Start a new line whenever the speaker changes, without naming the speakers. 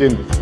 Dankeschön.